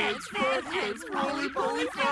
fatheads, fatheads, roly poly fatheads.